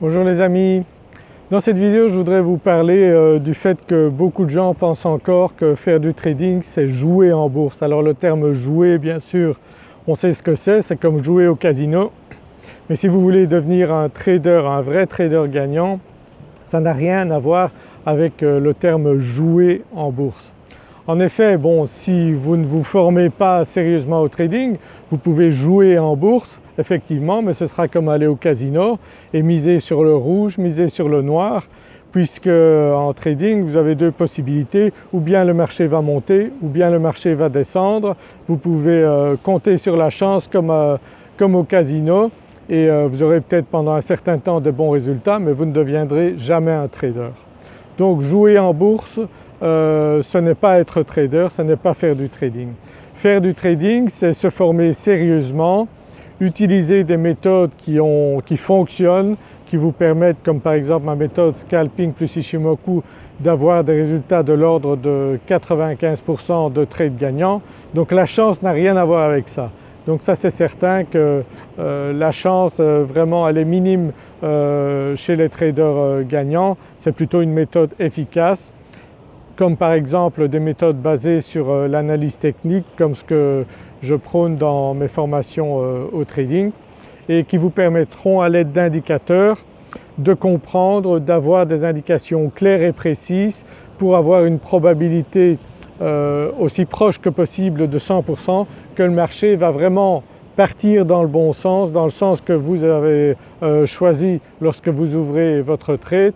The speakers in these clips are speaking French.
Bonjour les amis, dans cette vidéo je voudrais vous parler euh, du fait que beaucoup de gens pensent encore que faire du trading c'est jouer en bourse. Alors le terme jouer bien sûr on sait ce que c'est, c'est comme jouer au casino mais si vous voulez devenir un trader, un vrai trader gagnant ça n'a rien à voir avec euh, le terme jouer en bourse. En effet bon si vous ne vous formez pas sérieusement au trading vous pouvez jouer en bourse effectivement mais ce sera comme aller au casino et miser sur le rouge, miser sur le noir puisque en trading vous avez deux possibilités, ou bien le marché va monter ou bien le marché va descendre. Vous pouvez euh, compter sur la chance comme, euh, comme au casino et euh, vous aurez peut-être pendant un certain temps de bons résultats mais vous ne deviendrez jamais un trader. Donc jouer en bourse ce n'est pas être trader, ce n'est pas faire du trading. Faire du trading c'est se former sérieusement, utiliser des méthodes qui, ont, qui, fonctionnent, qui vous permettent comme par exemple ma méthode scalping plus Ishimoku d'avoir des résultats de l'ordre de 95% de trades gagnants. Donc la chance n'a rien à voir avec ça. Donc ça c'est certain que euh, la chance euh, vraiment elle est minime euh, chez les traders gagnants, c'est plutôt une méthode efficace comme par exemple des méthodes basées sur l'analyse technique comme ce que je prône dans mes formations euh, au trading et qui vous permettront à l'aide d'indicateurs de comprendre, d'avoir des indications claires et précises pour avoir une probabilité euh, aussi proche que possible de 100% que le marché va vraiment partir dans le bon sens, dans le sens que vous avez euh, choisi lorsque vous ouvrez votre trade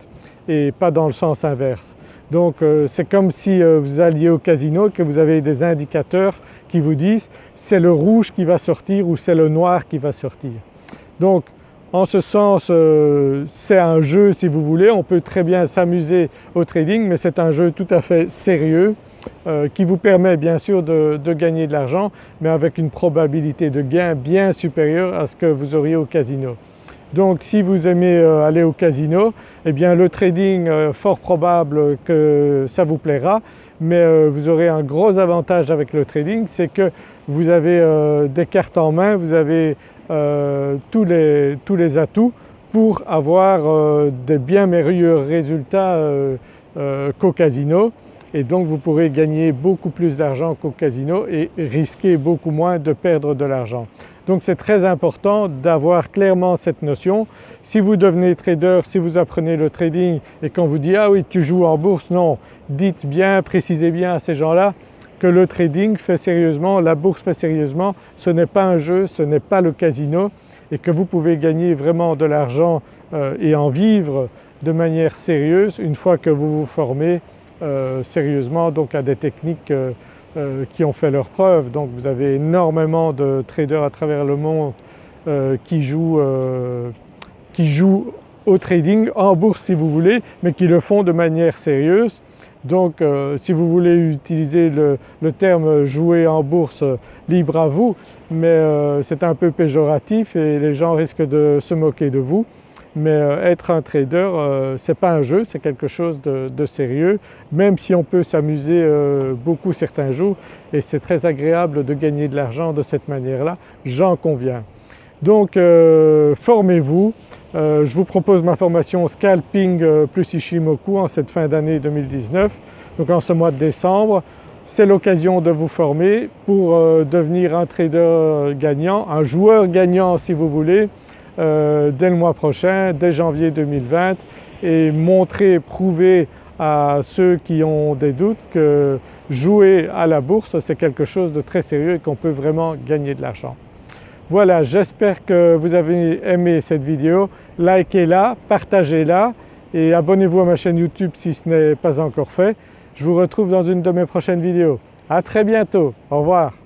et pas dans le sens inverse. Donc c'est comme si vous alliez au casino que vous avez des indicateurs qui vous disent c'est le rouge qui va sortir ou c'est le noir qui va sortir. Donc en ce sens euh, c'est un jeu si vous voulez, on peut très bien s'amuser au trading mais c'est un jeu tout à fait sérieux euh, qui vous permet bien sûr de, gagner de l'argent mais avec une probabilité de gain bien supérieure à ce que vous auriez au casino. Donc si vous aimez euh, aller au casino, eh bien le trading, fort probable que ça vous plaira mais euh, vous aurez un gros avantage avec le trading, c'est que vous avez euh, des cartes en main, vous avez euh, tous, les, tous, les, atouts pour avoir des bien meilleurs résultats qu'au casino et donc vous pourrez gagner beaucoup plus d'argent qu'au casino et risquer beaucoup moins de perdre de l'argent. Donc c'est très important d'avoir clairement cette notion. Si vous devenez trader, si vous apprenez le trading et qu'on vous dit « ah oui tu joues en bourse », non, dites bien, précisez bien à ces gens-là que le trading fait sérieusement, la bourse fait sérieusement, ce n'est pas un jeu, ce n'est pas le casino et que vous pouvez gagner vraiment de l'argent euh, et en vivre de manière sérieuse une fois que vous vous formez euh, sérieusement donc à des techniques euh, qui ont fait leurs preuves. Donc vous avez énormément de traders à travers le monde qui jouent, qui jouent au trading, en bourse si vous voulez, mais qui le font de manière sérieuse donc euh, si vous voulez utiliser le, terme jouer en bourse, libre à vous, mais euh, c'est un peu péjoratif et les gens risquent de se moquer de vous. Mais euh, être un trader, ce n'est pas un jeu, c'est quelque chose de, sérieux, même si on peut s'amuser beaucoup certains jours et c'est très agréable de gagner de l'argent de cette manière-là, j'en conviens. Donc formez-vous, euh, je vous propose ma formation Scalping euh, plus Ishimoku en cette fin d'année 2019, donc en ce mois de décembre. C'est l'occasion de vous former pour euh, devenir un trader gagnant, un joueur gagnant si vous voulez, dès le mois prochain, dès janvier 2020 et montrer, prouver à ceux qui ont des doutes que jouer à la bourse c'est quelque chose de très sérieux et qu'on peut vraiment gagner de l'argent. Voilà, j'espère que vous avez aimé cette vidéo. Likez-la, partagez-la et abonnez-vous à ma chaîne YouTube si ce n'est pas encore fait. Je vous retrouve dans une de mes prochaines vidéos. À très bientôt, au revoir.